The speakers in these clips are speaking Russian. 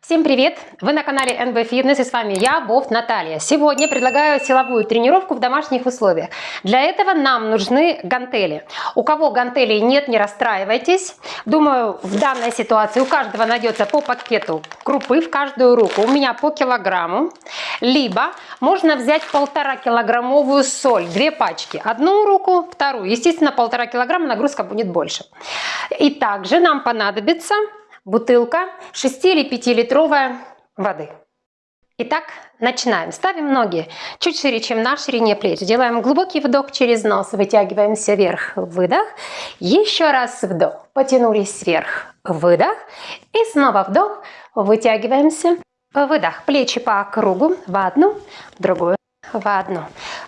Всем привет! Вы на канале NB Fitness и с вами я, Вов Наталья. Сегодня предлагаю силовую тренировку в домашних условиях. Для этого нам нужны гантели. У кого гантелей нет, не расстраивайтесь. Думаю, в данной ситуации у каждого найдется по пакету крупы в каждую руку. У меня по килограмму. Либо можно взять полтора килограммовую соль, две пачки. Одну руку, вторую. Естественно, полтора килограмма нагрузка будет больше. И также нам понадобится бутылка 6 или 5 литровая воды. Итак, начинаем. Ставим ноги чуть шире, чем на ширине плеч. Делаем глубокий вдох через нос, вытягиваемся вверх, выдох. Еще раз вдох, потянулись вверх, выдох. И снова вдох, вытягиваемся, выдох. Плечи по кругу в одну, в другую, в одну,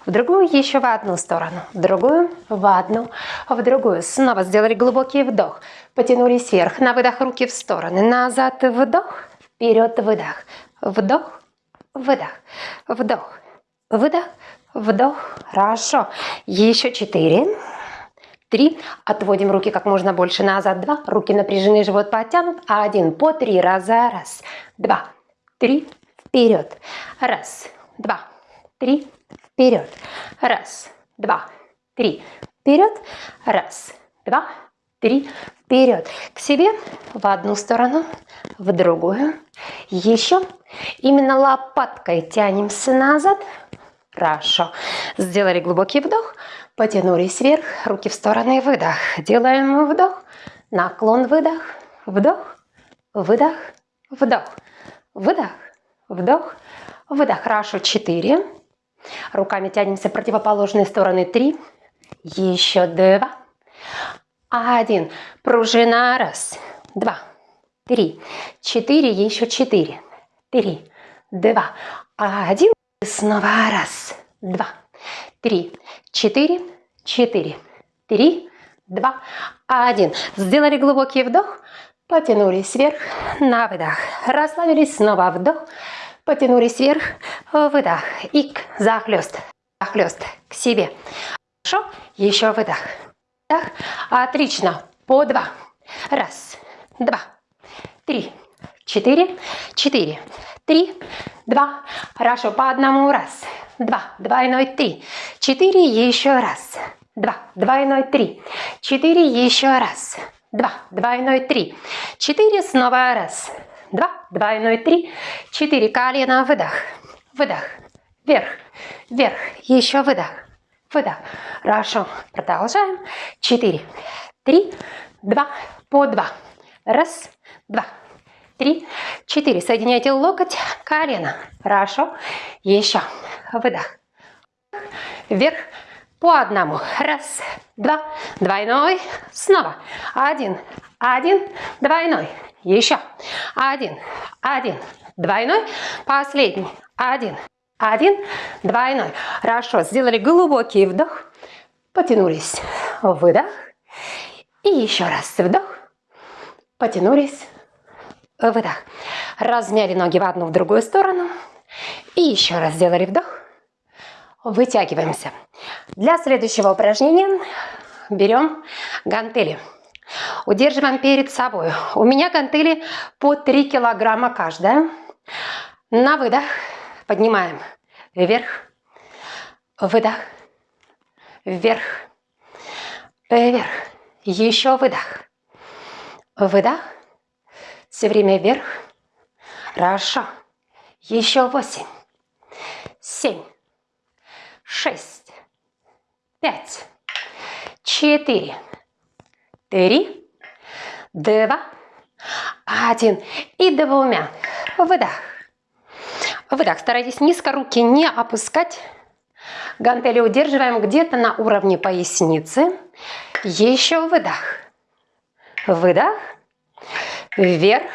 в другую, еще в одну сторону, в другую, в одну, в другую. Снова сделали глубокий вдох, потянулись вверх, на выдох руки в стороны, назад, вдох, вперед, выдох, вдох, выдох, вдох, выдох, вдох. Хорошо. Еще четыре. Три. Отводим руки как можно больше назад. Два. Руки напряжены, живот подтянут. Один. По три раза. Раз, два, три. Вперед. Раз, два, три, вперед. Раз, два, три, вперед. Раз, два, три, вперед. К себе в одну сторону, в другую. Еще. Именно лопаткой тянемся назад. Хорошо. Сделали глубокий вдох. Потянулись вверх. Руки в стороны. Выдох. Делаем вдох. Наклон. Выдох. Вдох. Выдох. Вдох. Выдох. Вдох. Выдох. Хорошо. Четыре. Руками тянемся в противоположные стороны. Три. Еще два. Один. Пружина. Раз. Два. Три. Четыре. Еще четыре. Три. Два. Один. Снова. Раз. Два. Три. Четыре. Четыре. Три. Два. Один. Сделали глубокий вдох. Потянулись вверх. На выдох. Расслабились. Снова вдох. Потянулись вверх, выдох. И захлест, захлест к себе. Хорошо, еще выдох. Так, отлично. По два. Раз, два, три, четыре, четыре, три, два. Хорошо, по одному. Раз, два, двойной, три, четыре, еще раз. Два, двойной, три, четыре, еще раз. Два, двойной, три, четыре, снова раз два, двойной, три, четыре, колено, выдох, выдох, вверх, вверх, еще выдох, выдох. Хорошо, продолжаем. Четыре, три, два, по два. Раз, два, три, четыре. Соединяйте локоть, колено. Хорошо. Еще. Выдох. Вверх. По одному. Раз, два, двойной. Снова. Один, один, двойной. Еще. Один, один, двойной. Последний. Один, один, двойной. Хорошо. Сделали глубокий вдох. Потянулись. Выдох. И еще раз вдох. Потянулись. Выдох. Размяли ноги в одну, в другую сторону. И еще раз сделали вдох. Вытягиваемся. Для следующего упражнения берем гантели. Удерживаем перед собой. У меня гантели по 3 килограмма каждая. На выдох поднимаем вверх, выдох, вверх, вверх. Еще выдох, выдох. Все время вверх. Хорошо. Еще восемь, семь, шесть, пять, четыре, три, два, один. И двумя. Выдох. Выдох. Старайтесь низко руки не опускать. Гантели удерживаем где-то на уровне поясницы. Еще выдох. Выдох. Вверх.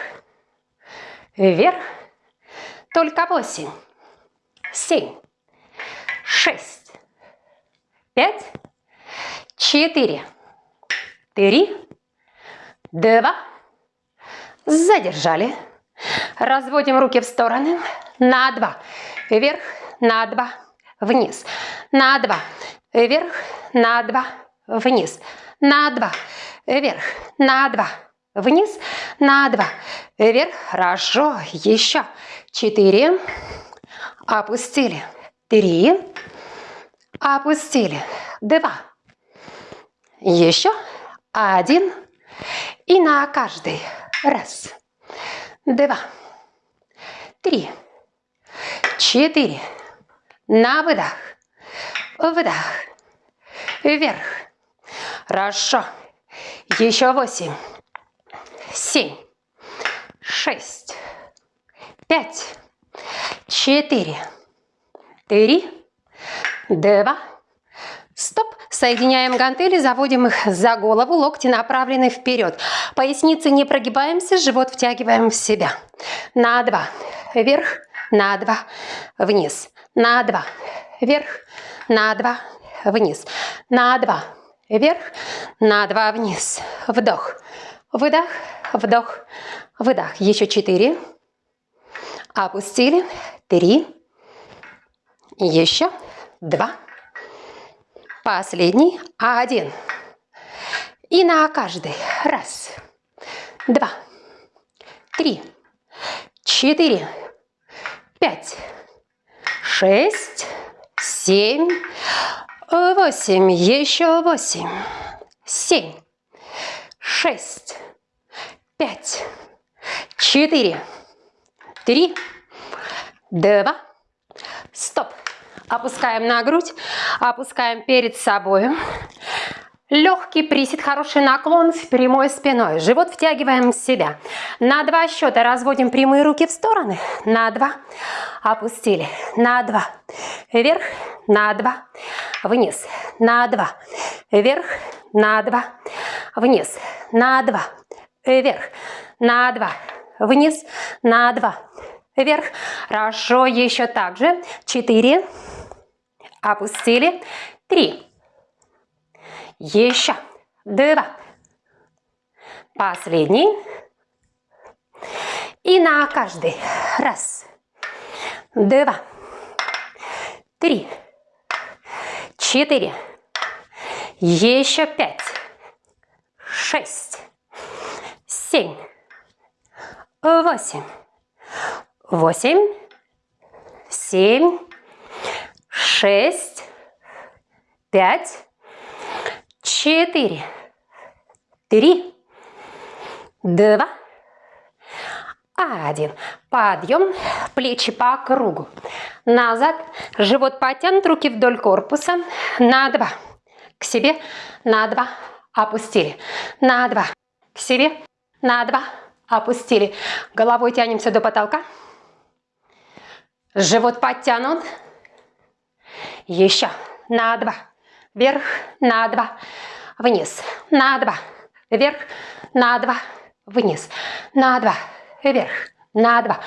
Вверх. Только восемь. Семь. Шесть. Пять. Четыре. Три, два, задержали. Разводим руки в стороны, на два, вверх, на два, вниз, на два, вверх, на два, вниз, на два, вверх, на два, вниз, на два, вверх, хорошо, еще, четыре, опустили, три, опустили, два, еще, один, и на каждый, раз, два, три, четыре, на выдох, выдох, вверх, хорошо, еще восемь, семь, шесть, пять, четыре, три, два, стоп. Соединяем гантели, заводим их за голову, локти направлены вперед. Поясницы не прогибаемся, живот втягиваем в себя. На два, вверх, на два, вниз, на два, вверх, на два, вниз, на два, вверх, на два, вниз. Вдох, выдох, вдох, выдох. Еще четыре. Опустили. Три. Еще два. Последний. Один. И на каждый. Раз, два, три, четыре, пять, шесть, семь, восемь. Еще восемь, семь, шесть, пять, четыре, три, два, стоп. Опускаем на грудь, опускаем перед собой. Легкий присед, хороший наклон с прямой спиной. Живот втягиваем в себя. На два счета разводим прямые руки в стороны. На два. Опустили. На два. Вверх. На два. Вниз. На два. Вверх. На два. Вниз. На два вверх, на два, вниз, на два, вверх. Хорошо, еще так же. Четыре, опустили, три, еще, два, последний. И на каждый. Раз, два, три, четыре, еще пять, шесть, семь, восемь, восемь, семь, шесть, пять, четыре, три, два, один. Подъем, плечи по кругу. Назад, живот потянут, руки вдоль корпуса. На два. К себе, на два. Опустили. На два. К себе, на два, опустили. Головой тянемся до потолка. Живот подтянут. Еще, на два, вверх, на два, вниз, на два, вверх, на два, вниз, на два, вверх, на два,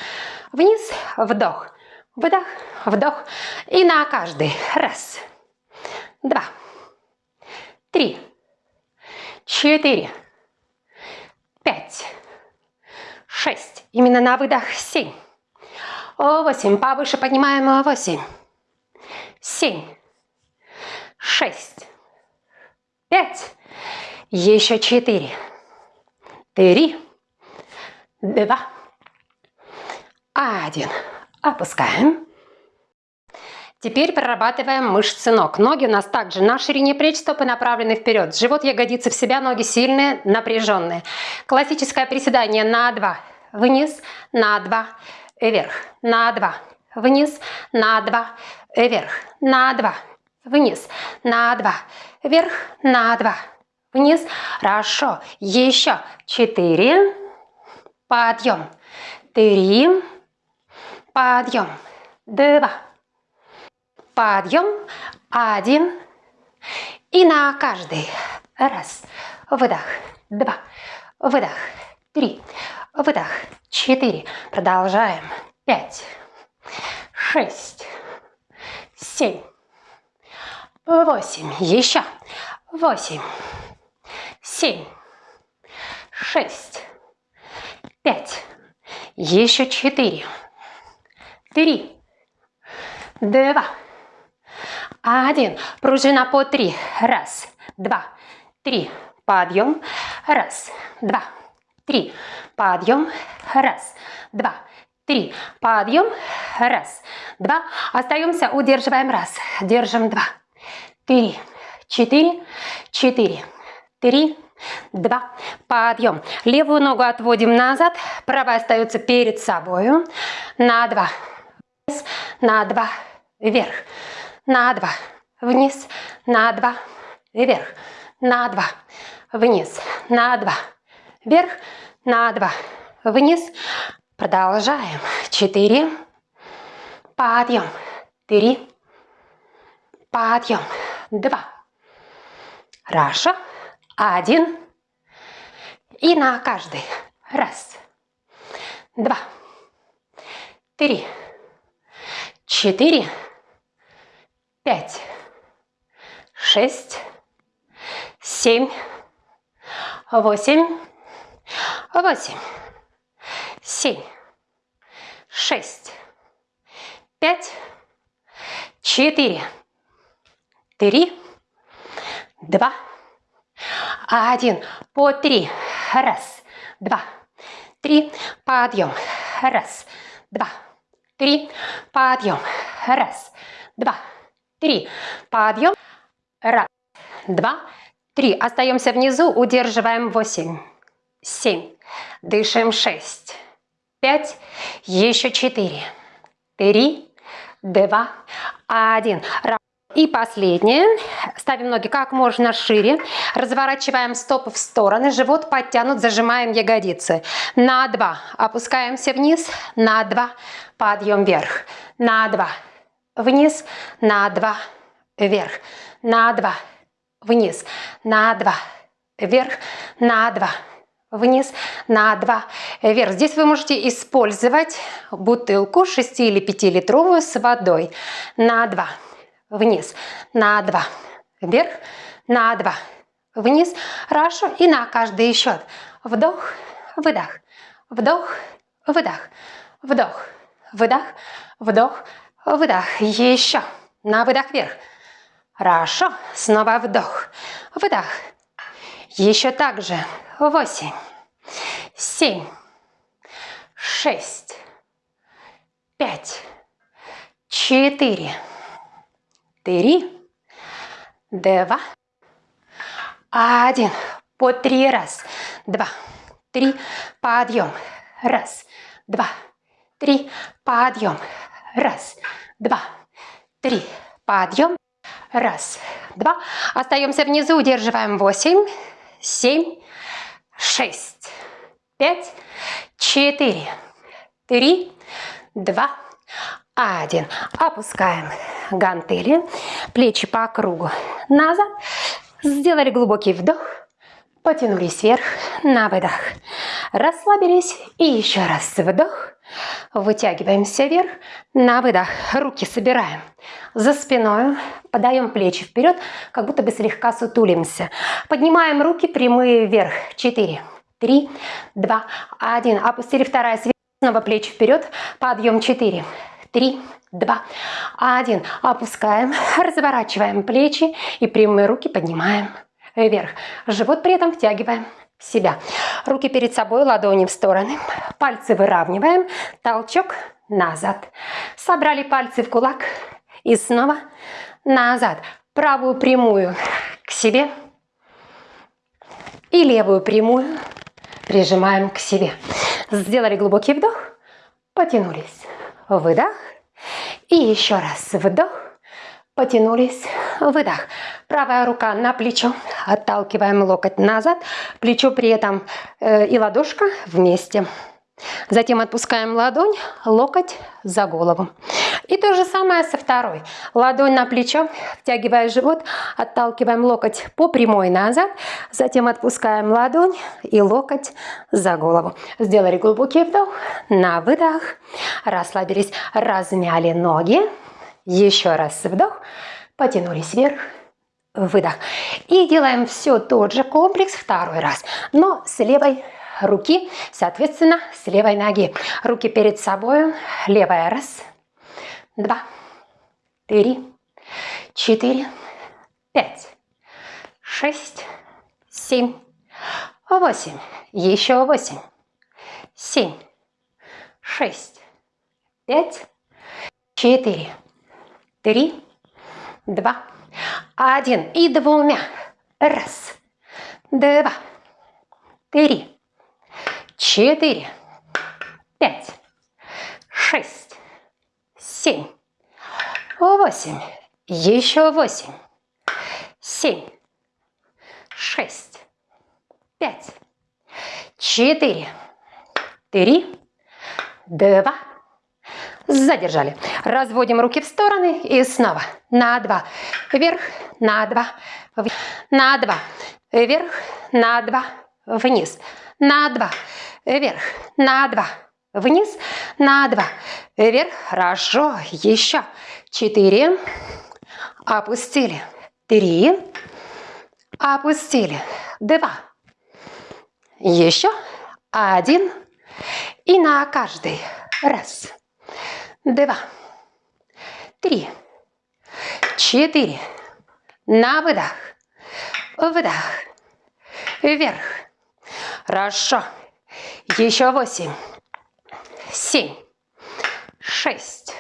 вниз, вдох, выдох, вдох. И на каждый. Раз, два, три, четыре, пять, шесть. Именно на выдох. Семь. Восемь. Повыше поднимаем. Восемь. Семь. Шесть. Пять. Еще четыре. Три. Два. Один. Опускаем. Теперь прорабатываем мышцы ног. Ноги у нас также на ширине плеч, стопы направлены вперед. Живот, ягодицы в себя, ноги сильные, напряженные. Классическое приседание на 2. Вниз, на 2, вверх, на 2, вниз, на 2, вверх, на 2, вниз, на 2, вверх, на 2, вниз. Хорошо. Еще 4. Подъем. 3. Подъем. 2 подъем, один, и на каждый. Раз, выдох, два, выдох, три, выдох, четыре. Продолжаем. Пять, шесть, семь, восемь. Еще. Восемь, семь, шесть, пять. Еще четыре, три, два, один. Пружина по три. Раз, два, три. Подъем. Раз, два, три. Подъем. Раз, два, три. Подъем. Раз, два. Остаемся, удерживаем. Раз, держим. Два, три, четыре, четыре, три, два. Подъем. Левую ногу отводим назад, правая остается перед собой. На два, на два, вверх, на два, вниз, на два, вверх, на два, вниз, на два, вверх, на два, вниз. Продолжаем. Четыре. Подъем. Три. Подъем. Два. Хорошо. Один. И на каждый. Раз. Два. Три. Четыре. Пять. Шесть. Семь. Восемь. Восемь. Семь. Шесть. Пять. Четыре. Три. Два. Один. По три. Раз. Два. Три. Подъем. Раз. Два. Три. Подъем. Раз. Два. Три. Подъем. Раз. Два. Три. Остаемся внизу. Удерживаем восемь. Семь. Дышим шесть. Пять. Еще четыре. Три. Два. Один. И последнее. Ставим ноги как можно шире. Разворачиваем стопы в стороны. Живот подтянут. Зажимаем ягодицы. На два. Опускаемся вниз. На два. Подъем вверх. На два. Вниз. На два. Вверх. На два. Вниз. На два. Вверх. На два вниз на 2 вверх. Здесь вы можете использовать бутылку 6 или 5 литровую с водой на 2 вниз, на 2 вверх, на 2 вниз. Хорошо. И на каждый счет. Вдох, выдох, вдох, выдох, вдох, выдох, вдох, выдох. Еще. На выдох вверх. Хорошо. Снова вдох, выдох. Еще так же восемь, семь, шесть, пять, четыре, три, два, один. По три раз. Два, три, подъем. Раз, два, три, подъем. Раз, два, три, подъем. Раз, два. Остаемся внизу, удерживаем восемь, семь, шесть, пять, четыре, три, два, один. Опускаем гантели, плечи по кругу назад. Сделали глубокий вдох, потянулись вверх на выдох. Расслабились и еще раз вдох. Вытягиваемся вверх на выдох. Руки собираем за спиной, подаем плечи вперед, как будто бы слегка сутулимся. Поднимаем руки прямые вверх. Четыре, три, два, один. Опустили вторая сверху, снова плечи вперед. Подъем четыре, три, два, один. Опускаем, разворачиваем плечи и прямые руки поднимаем вверх. Живот при этом втягиваем себя. Руки перед собой, ладони в стороны. Пальцы выравниваем. Толчок назад. Собрали пальцы в кулак. И снова назад. Правую прямую к себе. И левую прямую прижимаем к себе. Сделали глубокий вдох. Потянулись. Выдох. И еще раз вдох. Потянулись. Выдох. Правая рука на плечо. Отталкиваем локоть назад. Плечо при этом э, и ладошка вместе. Затем отпускаем ладонь, локоть за голову. И то же самое со второй. Ладонь на плечо, втягивая живот, отталкиваем локоть по прямой назад. Затем отпускаем ладонь и локоть за голову. Сделали глубокий вдох, на выдох. Расслабились, размяли ноги. Еще раз вдох, потянулись вверх, выдох. И делаем все тот же комплекс второй раз, но с левой руки, соответственно, с левой ноги. Руки перед собой, левая раз, два, три, четыре, пять, шесть, семь, восемь, еще восемь, семь, шесть, пять, четыре, три, два, один. И двумя. Раз, два, три, четыре, пять, шесть, семь, восемь, еще восемь, семь, шесть, пять, четыре, три, два, задержали. Разводим руки в стороны и снова. На два, вверх, на два, на два, вверх, на два, вниз, на два, вверх, на два, вниз, на два, вверх, хорошо, еще, четыре, опустили, три, опустили, два, еще, один, и на каждый, раз, два, три, четыре, на выдох, вдох, вверх, хорошо, еще восемь, семь, шесть,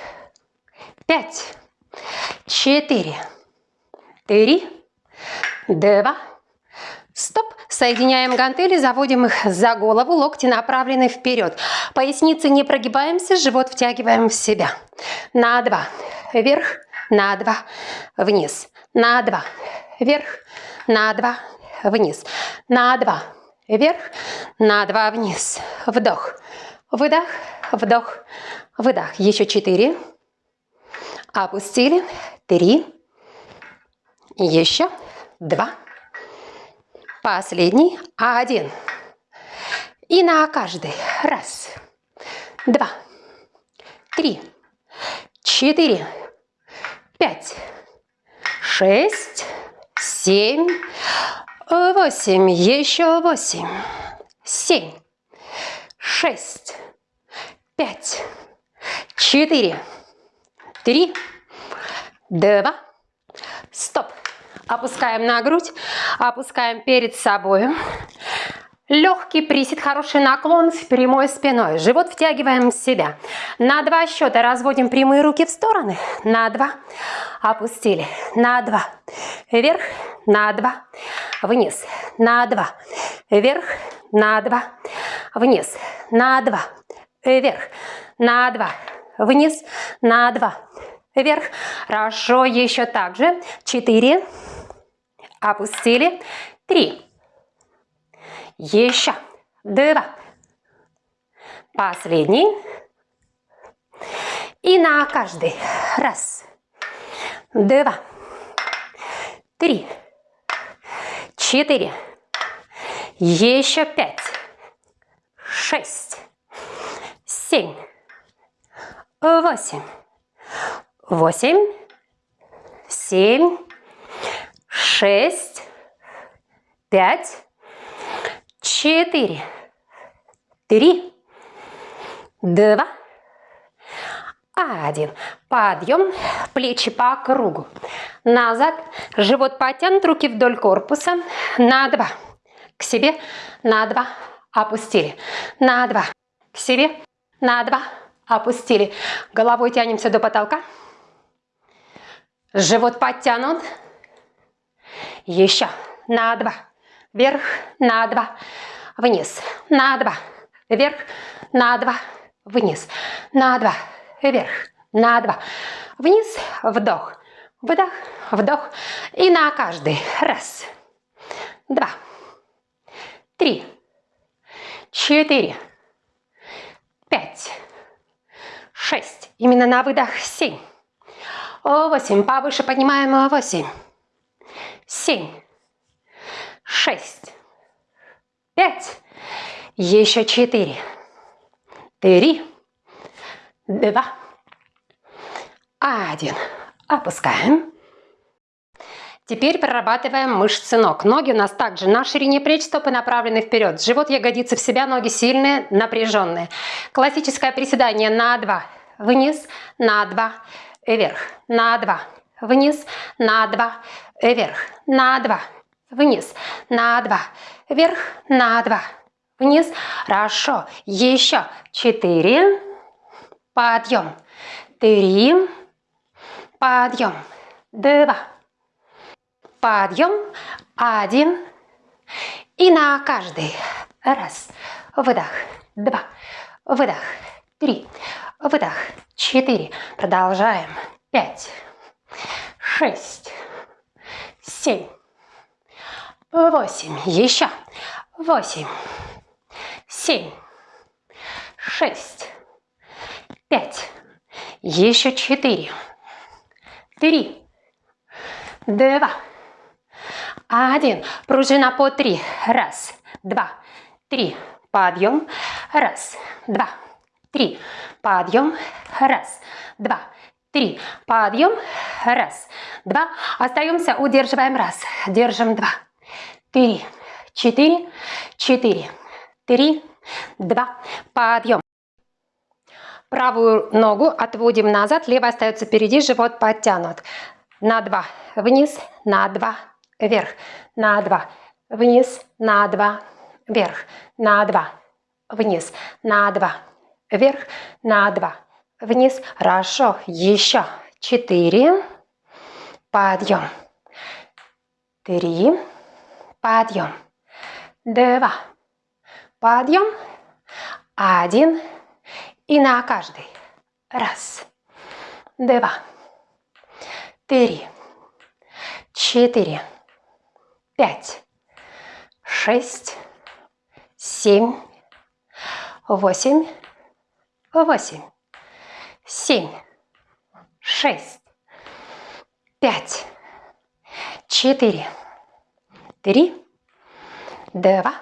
пять, четыре, три, два, стоп. Соединяем гантели, заводим их за голову, локти направлены вперед. Поясницы не прогибаемся, живот втягиваем в себя. На два, вверх, на два, вниз, на два, вверх, на два, вниз, на два, вверх, на два, вниз. Вдох, выдох, вдох, выдох. Еще четыре. Опустили. Три. Еще два. Последний. Один. И на каждый. Раз, два, три, четыре, пять, шесть, семь, восемь, еще восемь, семь, шесть, пять, четыре, три, два, стоп. Опускаем на грудь, опускаем перед собой. Легкий присед, хороший наклон с прямой спиной. Живот втягиваем в себя. На два счета разводим прямые руки в стороны. На два. Опустили. На два. Вверх. На два. Вниз. На два. Вверх. На два. Вниз. На два. Вверх. На два. Вниз. На два. Вверх. Хорошо. Еще так же. Четыре. Опустили. Три. Еще. Два. Последний. И на каждый. Раз. Два. Три. Четыре. Еще пять. Шесть. Семь. Восемь. Восемь. Семь. Шесть. Пять четыре, три, два, один. Подъем, плечи по кругу. Назад, живот потянут, руки вдоль корпуса. На два. К себе, на два. Опустили. На два. К себе, на два. Опустили. Головой тянемся до потолка. Живот подтянут. Еще. На два. Вверх. На два вниз, на два, вверх, на два, вниз, на два, вверх, на два, вниз, вдох, выдох, вдох. И на каждый. Раз, два, три, четыре, пять, шесть. Именно на выдох семь. Восемь. Повыше поднимаем восемь. Семь. Шесть пять, еще четыре, три, два, один. Опускаем. Теперь прорабатываем мышцы ног. Ноги у нас также на ширине плеч, стопы направлены вперед. Живот, ягодицы в себя, ноги сильные, напряженные. Классическое приседание на два, вниз, на два, вверх, на два, вниз, на два, вверх, на два, вниз, на два, вверх, на два, вниз. Хорошо. Еще четыре. Подъем. Три. Подъем. Два. Подъем. Один. И на каждый. Раз. Выдох. Два. Выдох. Три. Выдох. Четыре. Продолжаем. Пять. Шесть. Семь. Восемь. Еще. Восемь. Семь. Шесть. Пять. Еще четыре. Три. Два. Один. Пружина по три. Раз. Два. Три. Подъем. Раз. Два. Три. Подъем. Раз. Два. Три. Подъем. Раз. Два. Остаемся. Удерживаем. Раз. Держим. Два. Три. Четыре. Четыре. Три. Два. Подъем. Правую ногу отводим назад, левая остается впереди, живот подтянут. На два, вниз, на два, вверх, на два, вниз, на два, вверх, на два, вниз, на два, вверх, на два, вниз. Хорошо, еще. Четыре, подъем, три, подъем, два, подъем, один, и на каждый. Раз, два, три, четыре, пять, шесть, семь, восемь, восемь, семь, шесть, пять, четыре, три, два,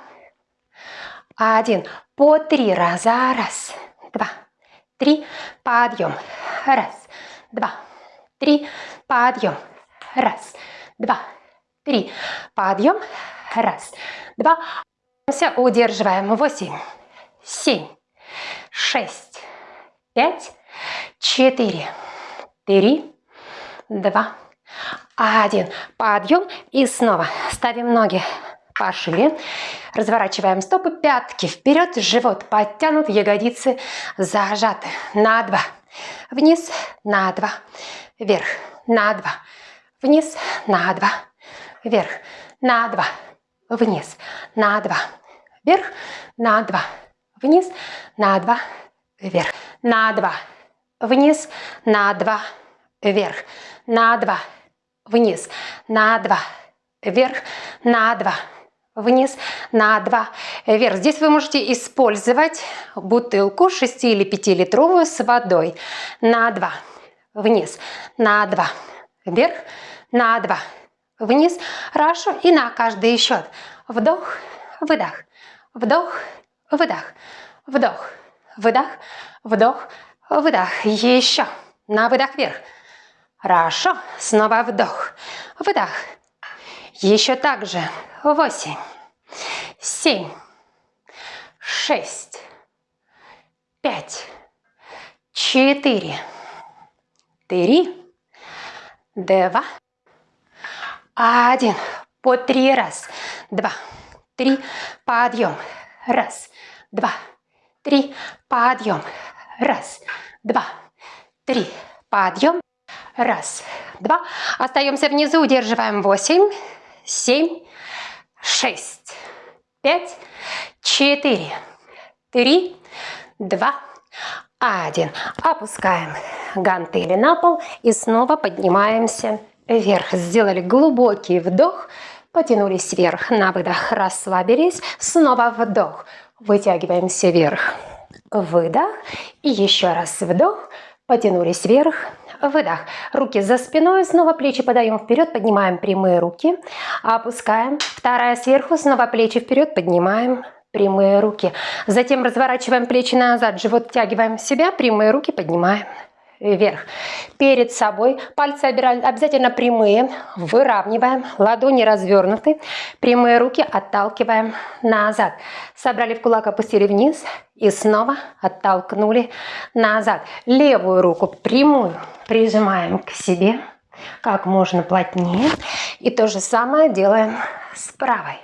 один. По три раза. Раз, два, три. Подъем. Раз, два, три. Подъем. Раз, два, три. Подъем. Раз, два. Удерживаем. Восемь, семь, шесть, пять, четыре, три, два, один. Подъем. И снова ставим ноги пошире. Разворачиваем стопы, пятки вперед, живот подтянут, ягодицы зажаты. На два. Вниз, на два. Вверх, на два. Вниз, на два. Вверх, на два. Вниз, на два. Вверх, на два. Вниз, на два. Вверх, на два. Вниз, на два. Вверх, на два. Вниз, на два. Вверх, на два вниз на 2 вверх. Здесь вы можете использовать бутылку 6 или 5 литровую с водой на 2 вниз, на 2 вверх, на 2 вниз. Хорошо. И на каждый счет. Вдох, выдох, вдох, выдох, вдох, выдох, вдох, выдох. Еще. На выдох вверх. Хорошо. Снова вдох, выдох. Еще так же восемь, семь, шесть, пять, четыре, три, два, один. По три раз. Два, три, подъем. Раз, два, три, подъем. Раз, два, три, подъем. Раз, два. Остаемся внизу, удерживаем восемь, семь, шесть, пять, четыре, три, два, один. Опускаем гантели на пол и снова поднимаемся вверх. Сделали глубокий вдох, потянулись вверх. На выдох расслабились. Снова вдох. Вытягиваемся вверх. Выдох. И еще раз вдох. Потянулись вверх. Выдох. Руки за спиной, снова плечи подаем вперед, поднимаем прямые руки, опускаем. Вторая сверху, снова плечи вперед, поднимаем прямые руки. Затем разворачиваем плечи назад, живот втягиваем в себя, прямые руки поднимаем вверх. Перед собой пальцы обязательно прямые, выравниваем, ладони развернуты, прямые руки отталкиваем назад. Собрали в кулак, опустили вниз и снова оттолкнули назад. Левую руку прямую прижимаем к себе как можно плотнее. И то же самое делаем с правой.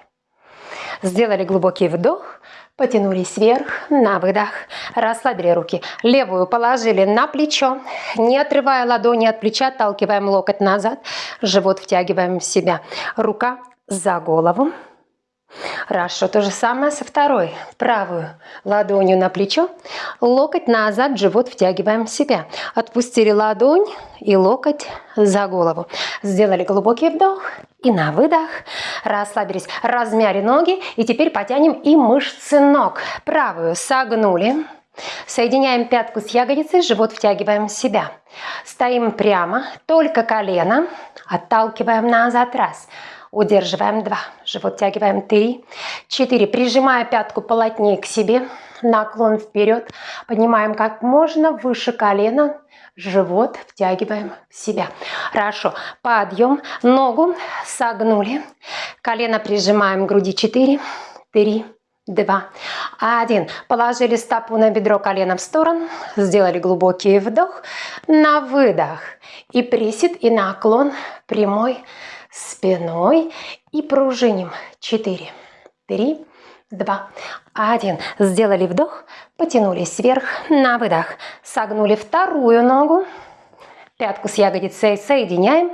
Сделали глубокий вдох, потянулись вверх, на выдох, расслабили руки. Левую положили на плечо, не отрывая ладони от плеча, отталкиваем локоть назад, живот втягиваем в себя. Рука за голову. Хорошо, то же самое со второй. Правую ладонью на плечо, локоть назад, живот втягиваем в себя. Отпустили ладонь и локоть за голову. Сделали глубокий вдох и на выдох расслабились. Размяли ноги и теперь потянем и мышцы ног. Правую согнули. Соединяем пятку с ягодицей, живот втягиваем в себя. Стоим прямо, только колено, отталкиваем назад, раз. Удерживаем два. Живот тягиваем три. Четыре. Прижимая пятку плотнее к себе. Наклон вперед. Поднимаем как можно выше колена. Живот втягиваем в себя. Хорошо. Подъем. Ногу согнули. Колено прижимаем к груди. Четыре. Три. Два. Один. Положили стопу на бедро, колено в сторону. Сделали глубокий вдох. На выдох. И присед, и наклон прямой спиной и пружиним. 4, 3, 2, 1. Сделали вдох, потянулись вверх на выдох. Согнули вторую ногу, пятку с ягодицей соединяем.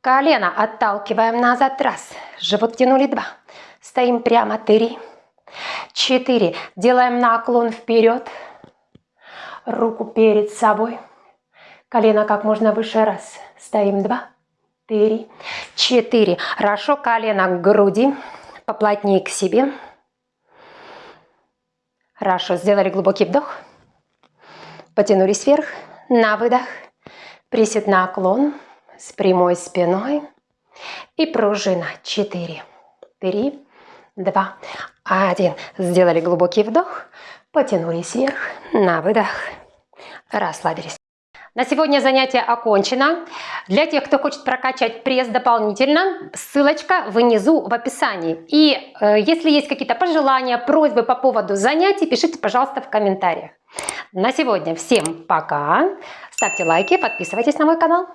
Колено отталкиваем назад. Раз. Живот тянули. Два. Стоим прямо. Три. Четыре. Делаем наклон вперед. Руку перед собой. Колено как можно выше. Раз. Стоим. Два три, четыре. Хорошо, колено к груди, поплотнее к себе. Хорошо, сделали глубокий вдох. Потянулись вверх, на выдох. Присед наклон с прямой спиной. И пружина. Четыре, три, два, один. Сделали глубокий вдох. Потянулись вверх, на выдох. Расслабились. На сегодня занятие окончено. Для тех, кто хочет прокачать пресс дополнительно, ссылочка внизу в описании. И э, если есть какие-то пожелания, просьбы по поводу занятий, пишите, пожалуйста, в комментариях. На сегодня всем пока. Ставьте лайки, подписывайтесь на мой канал.